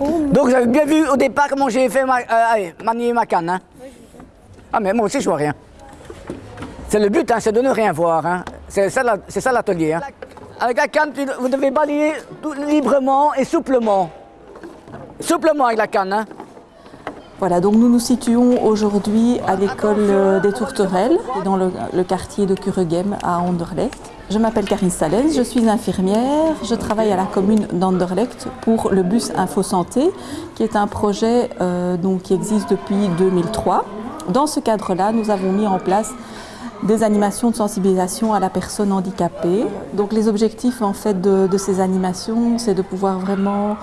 Donc vous avez bien vu au départ comment j'ai fait ma, euh, allez, manier ma canne. Hein ah mais moi aussi je vois rien. C'est le but, hein, c'est de ne rien voir. Hein. C'est ça, l'atelier. Avec la canne, vous devez balayer tout librement et souplement. Souplement avec la canne. Voilà, donc nous nous situons aujourd'hui à l'école euh, des Tourterelles, dans le, quartier de Cureghem à Anderlecht. Je m'appelle Karine Salens, je suis infirmière, je travaille à la commune d'Anderlecht pour le bus Info Santé, qui est un projet euh, qui existe depuis 2003. Dans ce cadre-là, nous avons mis en place des animations de sensibilisation à la personne handicapée. Donc les objectifs en fait de, ces animations, c'est de pouvoir vraiment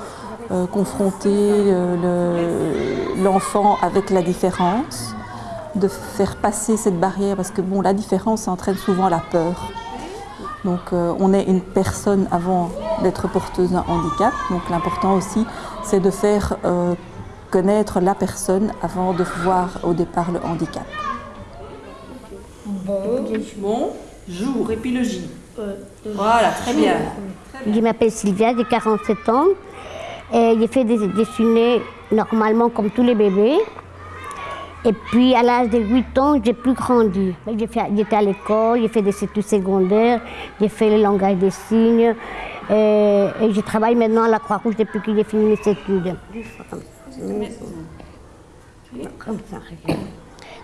euh, confronter le- l'enfant avec la différence, de faire passer cette barrière parce que bon, la différence entraîne souvent la peur. Donc euh, on est une personne avant d'être porteuse d'un handicap. Donc l'important aussi, c'est de faire euh, connaître la personne avant de voir au départ le handicap. Bon, jour, et puis le J. Voilà, très bien. Je m'appelle Sylvia, j'ai 47 ans. J'ai fait des dessiner normalement comme tous les bébés. Et puis à l'âge de 8 ans, j'ai plus grandi. J'étais à l'école, j'ai fait des études secondaires, j'ai fait le langage des signes. Et, et je travaille maintenant à la Croix-Rouge depuis que j'ai fini mes études.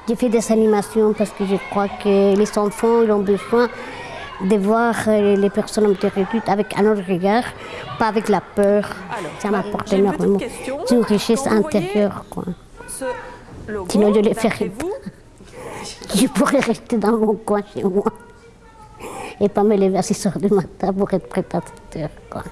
J'ai fait des animations parce que je crois que les enfants ont besoin de voir euh, les personnes handicapées avec un autre regard, pas avec la peur. ça m'apporte une petite énormément. C'est une richesse intérieure. Quoi. Logo, Sinon, je les d'après ferai vous, Je pourrais rester dans mon coin chez moi et pas me lever à 6 heures du matin pour être préparateur. Quoi.